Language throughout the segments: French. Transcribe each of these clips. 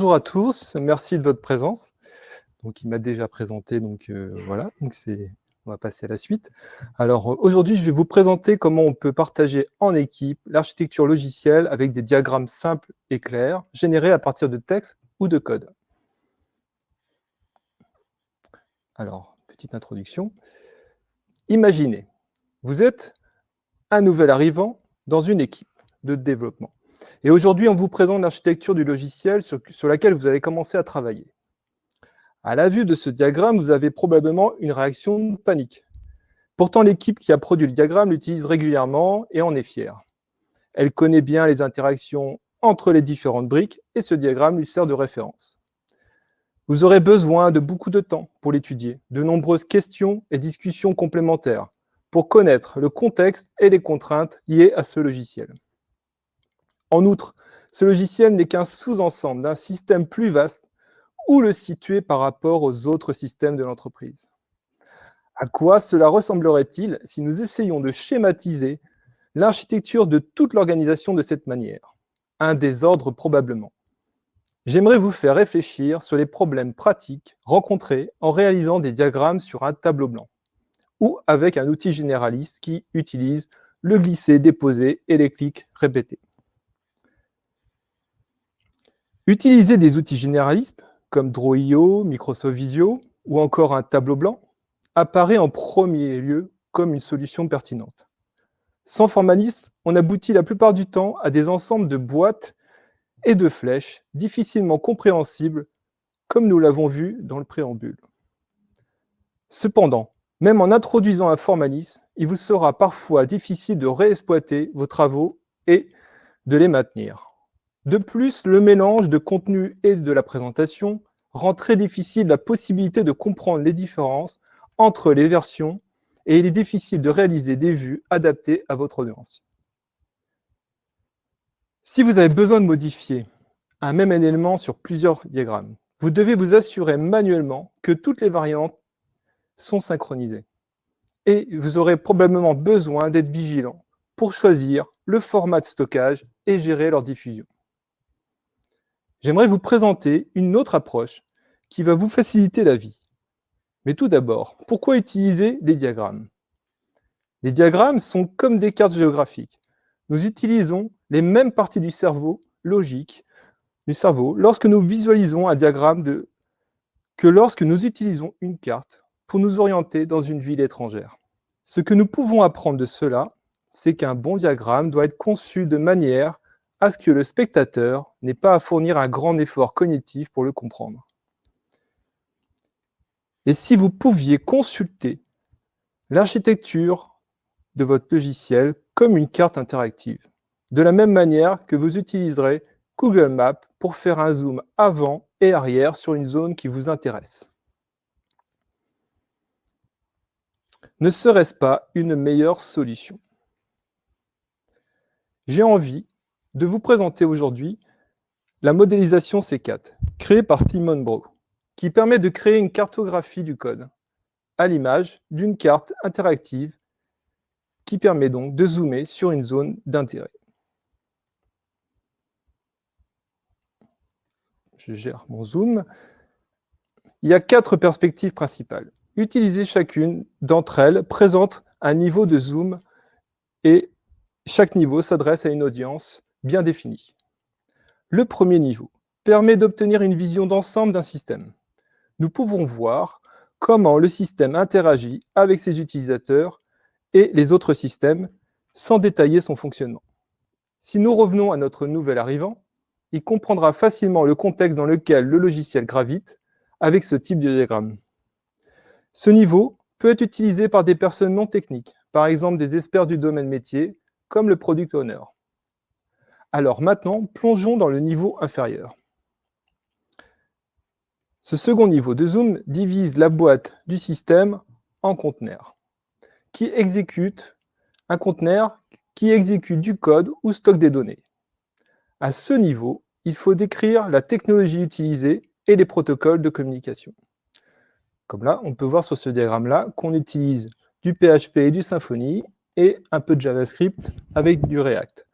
Bonjour à tous, merci de votre présence. Donc, il m'a déjà présenté, donc euh, voilà, donc on va passer à la suite. Alors, euh, aujourd'hui, je vais vous présenter comment on peut partager en équipe l'architecture logicielle avec des diagrammes simples et clairs, générés à partir de texte ou de code. Alors, petite introduction. Imaginez, vous êtes un nouvel arrivant dans une équipe de développement. Et aujourd'hui, on vous présente l'architecture du logiciel sur, laquelle vous allez commencer à travailler. À la vue de ce diagramme, vous avez probablement une réaction de panique. Pourtant, l'équipe qui a produit le diagramme l'utilise régulièrement et en est fière. Elle connaît bien les interactions entre les différentes briques et ce diagramme lui sert de référence. Vous aurez besoin de beaucoup de temps pour l'étudier, de nombreuses questions et discussions complémentaires pour connaître le contexte et les contraintes liées à ce logiciel. En outre, ce logiciel n'est qu'un sous-ensemble d'un système plus vaste où le situer par rapport aux autres systèmes de l'entreprise. À quoi cela ressemblerait-il si nous essayions de schématiser l'architecture de toute l'organisation de cette manière? Un désordre probablement. J'aimerais vous faire réfléchir sur les problèmes pratiques rencontrés en réalisant des diagrammes sur un tableau blanc ou avec un outil généraliste qui utilise le glisser-déposer et les clics répétés. Utiliser des outils généralistes comme Draw.io, Microsoft Visio ou encore un tableau blanc apparaît en premier lieu comme une solution pertinente. Sans formalisme, on aboutit la plupart du temps à des ensembles de boîtes et de flèches difficilement compréhensibles comme nous l'avons vu dans le préambule. Cependant, même en introduisant un formalisme, il vous sera parfois difficile de réexploiter vos travaux et de les maintenir. De plus, le mélange de contenu et de la présentation rend très difficile la possibilité de comprendre les différences entre les versions et il est difficile de réaliser des vues adaptées à votre audience. Si vous avez besoin de modifier un même élément sur plusieurs diagrammes, vous devez vous assurer manuellement que toutes les variantes sont synchronisées. Et vous aurez probablement besoin d'être vigilant pour choisir le format de stockage et gérer leur diffusion j'aimerais vous présenter une autre approche qui va vous faciliter la vie. Mais tout d'abord, pourquoi utiliser des diagrammes? Les diagrammes sont comme des cartes géographiques. Nous utilisons les mêmes parties du cerveau logique du cerveau lorsque nous visualisons un diagramme que lorsque nous utilisons une carte pour nous orienter dans une ville étrangère. Ce que nous pouvons apprendre de cela, c'est qu'un bon diagramme doit être conçu de manière à ce que le spectateur n'ait pas à fournir un grand effort cognitif pour le comprendre. Et si vous pouviez consulter l'architecture de votre logiciel comme une carte interactive, de la même manière que vous utiliserez Google Maps pour faire un zoom avant et arrière sur une zone qui vous intéresse. Ne serait-ce pas une meilleure solution? J'ai envie de vous présenter aujourd'hui la modélisation C4, créée par Simon Bro, qui permet de créer une cartographie du code à l'image d'une carte interactive qui permet donc de zoomer sur une zone d'intérêt. Je gère mon zoom. Il y a quatre perspectives principales. Utiliser chacune d'entre elles présente un niveau de zoom et chaque niveau s'adresse à une audience bien défini. Le premier niveau permet d'obtenir une vision d'ensemble d'un système. Nous pouvons voir comment le système interagit avec ses utilisateurs et les autres systèmes sans détailler son fonctionnement. Si nous revenons à notre nouvel arrivant, il comprendra facilement le contexte dans lequel le logiciel gravite avec ce type de diagramme. Ce niveau peut être utilisé par des personnes non techniques, par exemple des experts du domaine métier, comme le Product Owner. Alors maintenant, plongeons dans le niveau inférieur. Ce second niveau de zoom divise la boîte du système en conteneurs, qui exécute un conteneur qui exécute du code ou stocke des données. À ce niveau, il faut décrire la technologie utilisée et les protocoles de communication. Comme là, on peut voir sur ce diagramme-là qu'on utilise du PHP et du Symfony et un peu de JavaScript avec du React.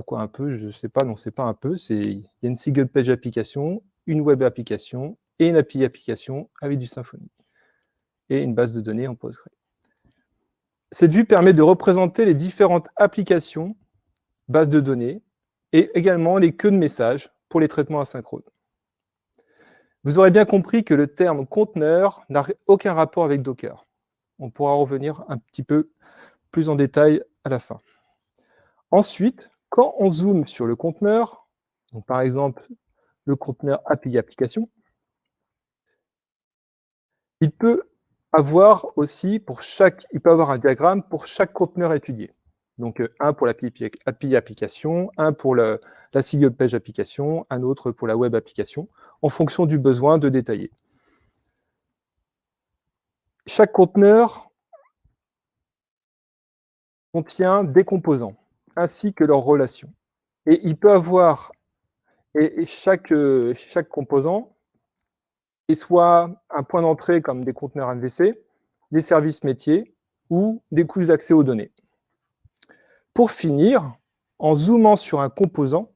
Pourquoi un peu Je ne sais pas, non, c'est pas un peu. Il y a une single page application, une web application et une API application avec du Symfony et une base de données en Postgre. Cette vue permet de représenter les différentes applications, bases de données, et également les queues de messages pour les traitements asynchrones. Vous aurez bien compris que le terme conteneur n'a aucun rapport avec Docker. On pourra revenir un petit peu plus en détail à la fin. Ensuite, quand on zoome sur le conteneur, donc par exemple le conteneur API application, il peut avoir aussi pour chaque, il peut avoir un diagramme pour chaque conteneur étudié. Donc euh, un pour l'API API application, un pour la single page application, un autre pour la web application, en fonction du besoin de détailler. Chaque conteneur contient des composants, ainsi que leurs relations. Et il peut avoir, et chaque, composant est soit un point d'entrée comme des conteneurs MVC, des services métiers ou des couches d'accès aux données. Pour finir, en zoomant sur un composant,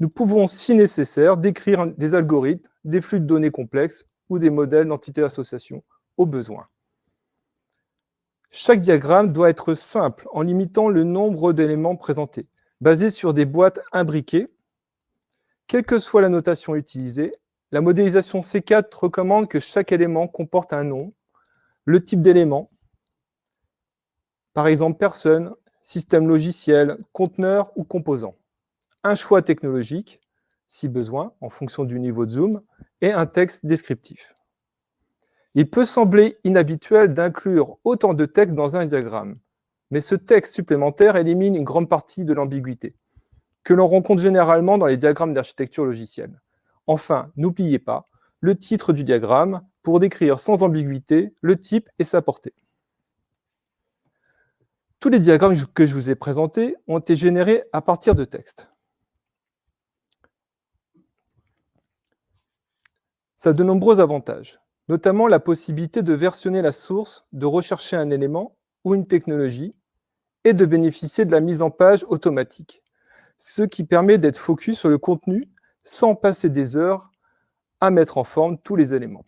nous pouvons, si nécessaire, décrire des algorithmes, des flux de données complexes ou des modèles d'entités-associations au besoin. Chaque diagramme doit être simple en limitant le nombre d'éléments présentés, basé sur des boîtes imbriquées. Quelle que soit la notation utilisée, la modélisation C4 recommande que chaque élément comporte un nom, le type d'élément, par exemple personne, système logiciel, conteneur ou composant, un choix technologique, si besoin, en fonction du niveau de zoom, et un texte descriptif. Il peut sembler inhabituel d'inclure autant de texte dans un diagramme, mais ce texte supplémentaire élimine une grande partie de l'ambiguïté, que l'on rencontre généralement dans les diagrammes d'architecture logicielle. Enfin, n'oubliez pas le titre du diagramme pour décrire sans ambiguïté le type et sa portée. Tous les diagrammes que je vous ai présentés ont été générés à partir de texte. Ça a de nombreux avantages, notamment la possibilité de versionner la source, de rechercher un élément ou une technologie, et de bénéficier de la mise en page automatique, ce qui permet d'être focus sur le contenu sans passer des heures à mettre en forme tous les éléments.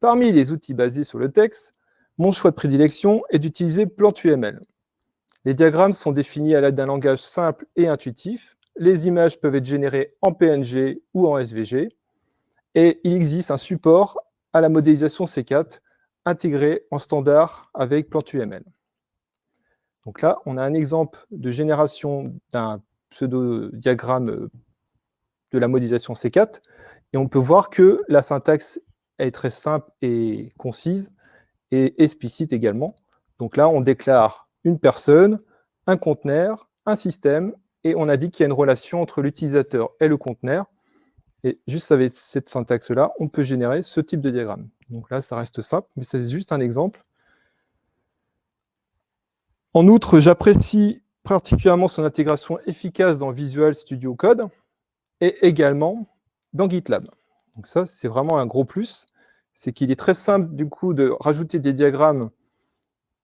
Parmi les outils basés sur le texte, mon choix de prédilection est d'utiliser PlantUML. Les diagrammes sont définis à l'aide d'un langage simple et intuitif. Les images peuvent être générées en PNG ou en SVG. Et il existe un support à la modélisation C4 intégré en standard avec PlantUML. Donc là, on a un exemple de génération d'un pseudo-diagramme de la modélisation C4, et on peut voir que la syntaxe est très simple et concise, et explicite également. Donc là, on déclare une personne, un conteneur, un système, et on dit qu'il y a une relation entre l'utilisateur et le conteneur. Et juste avec cette syntaxe-là, on peut générer ce type de diagramme. Donc là, ça reste simple, mais c'est juste un exemple. En outre, j'apprécie particulièrement son intégration efficace dans Visual Studio Code et également dans GitLab. Donc ça, c'est vraiment un gros plus c'est qu'il est très simple du coup de rajouter des diagrammes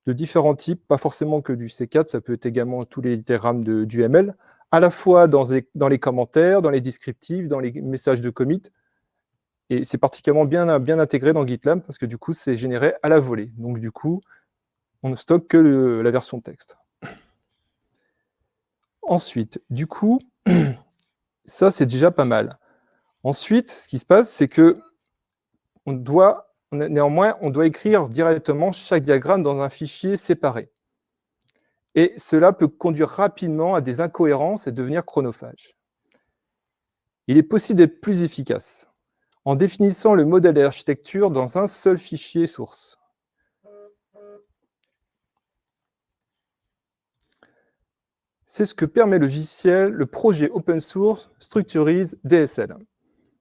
de différents types, pas forcément que du C4, ça peut être également tous les diagrammes du ML, à la fois dans, les commentaires, dans les descriptifs, dans les messages de commit, et c'est particulièrement bien, intégré dans GitLab, parce que du coup, c'est généré à la volée. Donc du coup, on ne stocke que la version texte. Ensuite, du coup, ça, c'est déjà pas mal. Ensuite, ce qui se passe, c'est que néanmoins, on doit écrire directement chaque diagramme dans un fichier séparé. Et cela peut conduire rapidement à des incohérences et devenir chronophage. Il est possible d'être plus efficace en définissant le modèle d'architecture dans un seul fichier source. C'est ce que permet le logiciel, le projet open source Structurize DSL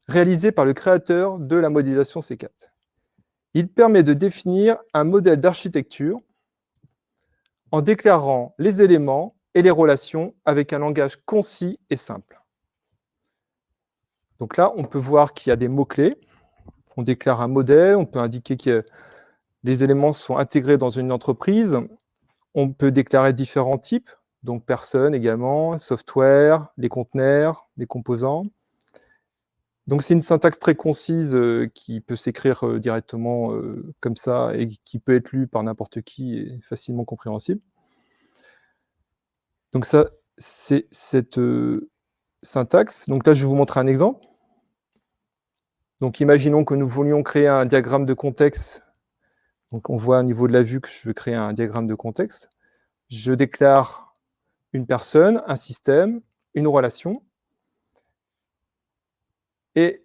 réalisé par le créateur de la modélisation C4. Il permet de définir un modèle d'architecture en déclarant les éléments et les relations avec un langage concis et simple. Donc là, on peut voir qu'il y a des mots-clés. On déclare un modèle, on peut indiquer que les éléments sont intégrés dans une entreprise. On peut déclarer différents types, donc personnes également, software, les conteneurs, les composants Donc c'est une syntaxe très concise euh, qui peut s'écrire euh, directement euh, comme ça et qui peut être lue par n'importe qui et facilement compréhensible. Donc ça, c'est cette syntaxe. Donc là, je vais vous montrer un exemple. Donc imaginons que nous voulions créer un diagramme de contexte. Donc on voit au niveau de la vue que je veux créer un diagramme de contexte. Je déclare une personne, un système, une relation. Et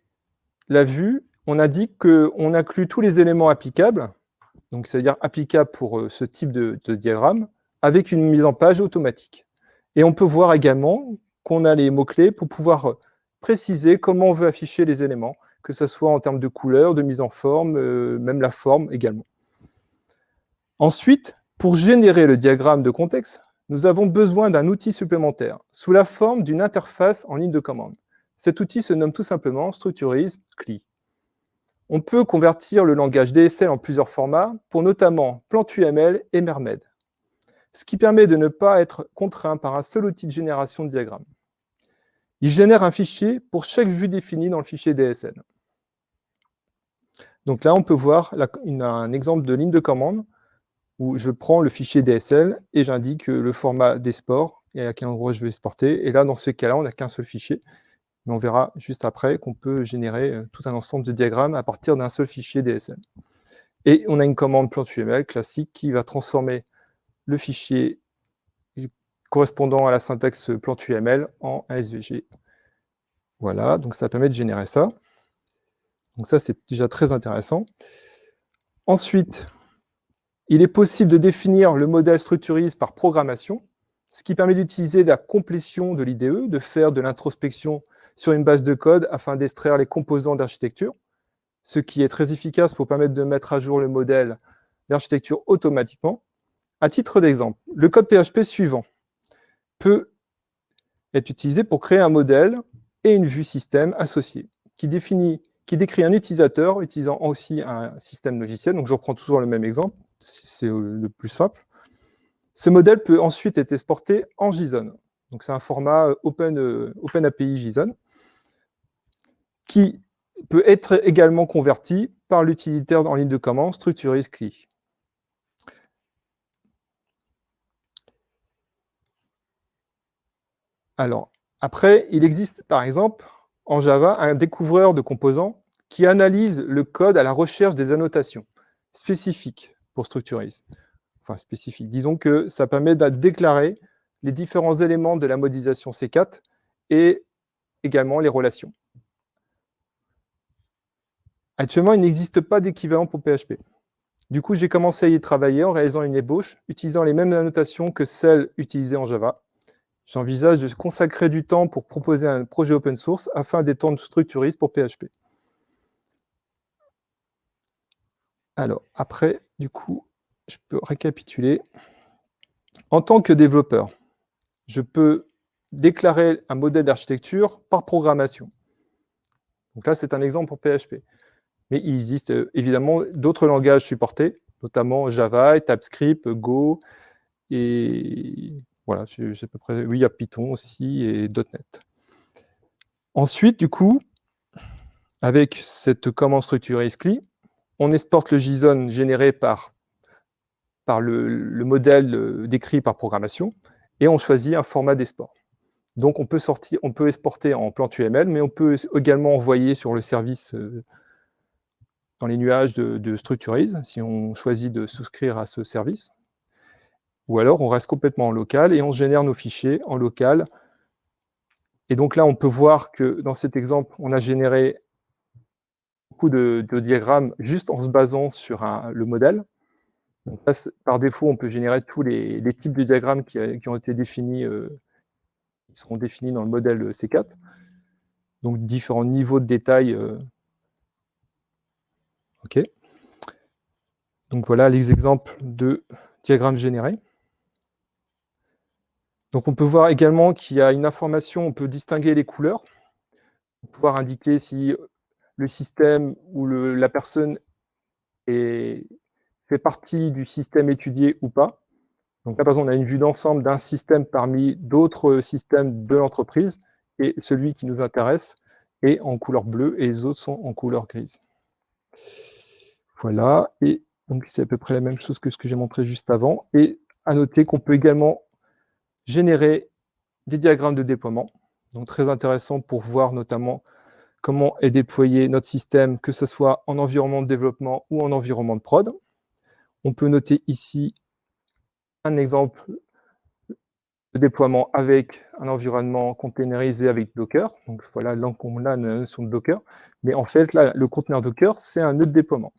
la vue, on a dit qu'on inclut tous les éléments applicables, donc c'est-à-dire applicables pour euh, ce type de, diagramme, avec une mise en page automatique. Et on peut voir également qu'on a les mots-clés pour pouvoir euh, préciser comment on veut afficher les éléments, que ce soit en termes de couleur, de mise en forme, euh, même la forme également. Ensuite, pour générer le diagramme de contexte, nous avons besoin d'un outil supplémentaire, sous la forme d'une interface en ligne de commande. Cet outil se nomme tout simplement Structurize CLI. On peut convertir le langage DSL en plusieurs formats, pour notamment PlantUML et Mermed, ce qui permet de ne pas être contraint par un seul outil de génération de diagramme. Il génère un fichier pour chaque vue définie dans le fichier DSL. Donc là, on peut voir un exemple de ligne de commande où je prends le fichier DSL et j'indique le format d'export et à quel endroit je veux exporter. Et là, dans ce cas-là, on n'a qu'un seul fichier. Mais on verra juste après qu'on peut générer euh, tout un ensemble de diagrammes à partir d'un seul fichier DSL. Et on a une commande PlantUML classique qui va transformer le fichier correspondant à la syntaxe PlantUML en SVG. Voilà, donc ça permet de générer ça. Donc ça, c'est déjà très intéressant. Ensuite, il est possible de définir le modèle structurise par programmation, ce qui permet d'utiliser la complétion de l'IDE, de faire de l'introspection sur une base de code afin d'extraire les composants d'architecture, ce qui est très efficace pour permettre de mettre à jour le modèle d'architecture automatiquement. À titre d'exemple, le code PHP suivant peut être utilisé pour créer un modèle et une vue système associée, qui, définit, qui décrit un utilisateur utilisant aussi un système logiciel. Donc je reprends toujours le même exemple, c'est le plus simple. Ce modèle peut ensuite être exporté en JSON. Donc c'est un format Open, Open API JSON qui peut être également converti par l'utilitaire en ligne de commande Structurise CLI. Alors, après, il existe par exemple en Java un découvreur de composants qui analyse le code à la recherche des annotations spécifiques pour Structurise. Enfin, spécifiques. Disons que ça permet de déclarer les différents éléments de la modélisation C4 et également les relations. Actuellement, il n'existe pas d'équivalent pour PHP. Du coup, j'ai commencé à y travailler en réalisant une ébauche, utilisant les mêmes annotations que celles utilisées en Java. J'envisage de consacrer du temps pour proposer un projet open source afin d'étendre Structuris pour PHP. Alors, après, du coup, je peux récapituler. En tant que développeur, je peux déclarer un modèle d'architecture par programmation. Donc là, c'est un exemple pour PHP. Mais il existe euh, évidemment d'autres langages supportés, notamment Java, TypeScript, Go, et voilà, près, oui, il y a Python aussi, et .NET. Ensuite, du coup, avec cette commande structurée SCLI, on exporte le JSON généré par, par le modèle euh, décrit par programmation, et on choisit un format d'export. Donc on peut, exporter en PlantUML, mais on peut également envoyer sur le service euh, dans les nuages de, de Structurize, si on choisit de souscrire à ce service. Ou alors on reste complètement en local et on génère nos fichiers en local. Et donc là, on peut voir que dans cet exemple, on a généré beaucoup de, diagrammes juste en se basant sur le modèle par défaut, on peut générer tous les, types de diagrammes qui, ont été définis, euh, qui seront définis dans le modèle C4. Donc, différents niveaux de détail. Euh. OK. Donc, voilà les exemples de diagrammes générés. Donc, on peut voir également qu'il y a une information, on peut distinguer les couleurs, pouvoir indiquer si le système ou la personne est, partie du système étudié ou pas. Donc là, par exemple, on a une vue d'ensemble d'un système parmi d'autres systèmes de l'entreprise, et celui qui nous intéresse est en couleur bleue et les autres sont en couleur grise. Voilà, et donc c'est à peu près la même chose que ce que j'ai montré juste avant. Et à noter qu'on peut également générer des diagrammes de déploiement. Donc très intéressant pour voir notamment comment est déployé notre système, que ce soit en environnement de développement ou en environnement de prod. On peut noter ici un exemple de déploiement avec un environnement containerisé avec Docker. Donc voilà, là on a la notion de Docker. Mais en fait, là, le conteneur Docker, c'est un nœud de déploiement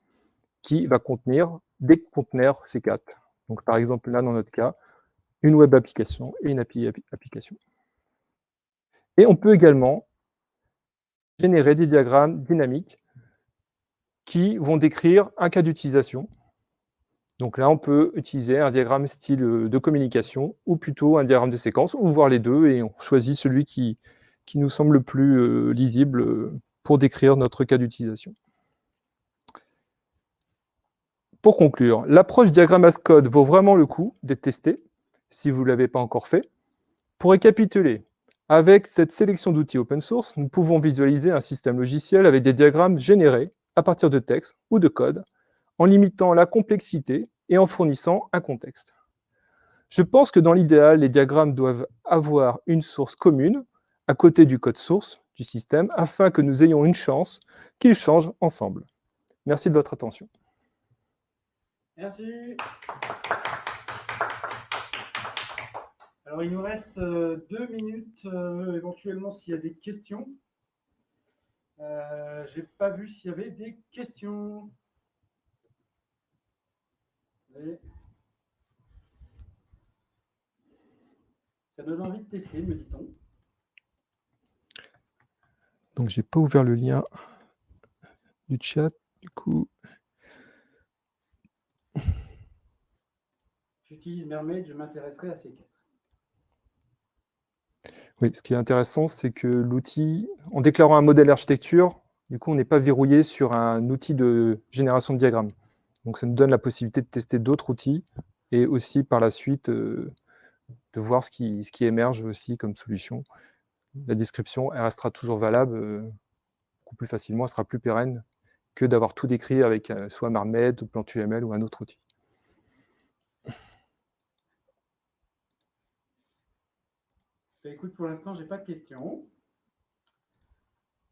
qui va contenir des conteneurs C4. Donc par exemple, là, dans notre cas, une web application et une API application. Et on peut également générer des diagrammes dynamiques qui vont décrire un cas d'utilisation. Donc là, on peut utiliser un diagramme style de communication ou plutôt un diagramme de séquence, ou voir les deux, et on choisit celui qui, nous semble le plus euh, lisible euh, pour décrire notre cas d'utilisation. Pour conclure, l'approche diagramme as code vaut vraiment le coup d'être testée, si vous ne l'avez pas encore fait. Pour récapituler, avec cette sélection d'outils open source, nous pouvons visualiser un système logiciel avec des diagrammes générés à partir de texte ou de code, en limitant la complexité et en fournissant un contexte. Je pense que dans l'idéal, les diagrammes doivent avoir une source commune à côté du code source du système afin que nous ayons une chance qu'ils changent ensemble. Merci de votre attention. Merci. Alors, il nous reste euh, deux minutes, euh, éventuellement, s'il y a des questions. Euh, Je n'ai pas vu s'il y avait des questions. Ça donne envie de tester, me dit-on. Donc, je n'ai pas ouvert le lien du chat. Du coup, j'utilise Mermaid, je m'intéresserai à ces quatre. Oui, ce qui est intéressant, c'est que l'outil, en déclarant un modèle d'architecture, du coup, on n'est pas verrouillé sur un outil de génération de diagrammes. Donc, ça nous donne la possibilité de tester d'autres outils et aussi, par la suite, euh, de voir ce qui, émerge aussi comme solution. La description, elle restera toujours valable euh, beaucoup plus facilement, elle sera plus pérenne que d'avoir tout décrit avec euh, soit Marmed ou PlantUML ou un autre outil. Bah, écoute, pour l'instant, je n'ai pas de questions.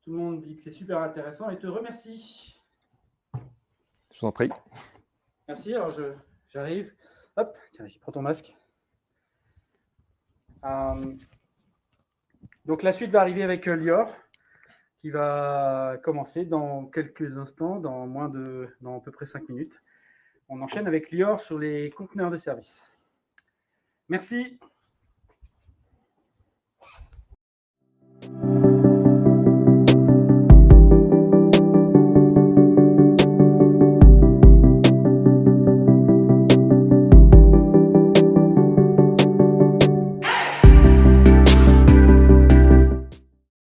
Tout le monde dit que c'est super intéressant et te remercie. Je vous en prie. Merci. Alors, j'arrive. Hop, tiens, prends ton masque. Euh, donc, la suite va arriver avec euh, Lior, qui va commencer dans quelques instants, dans moins de, dans à peu près 5 minutes. On enchaîne avec Lior sur les conteneurs de service. Merci.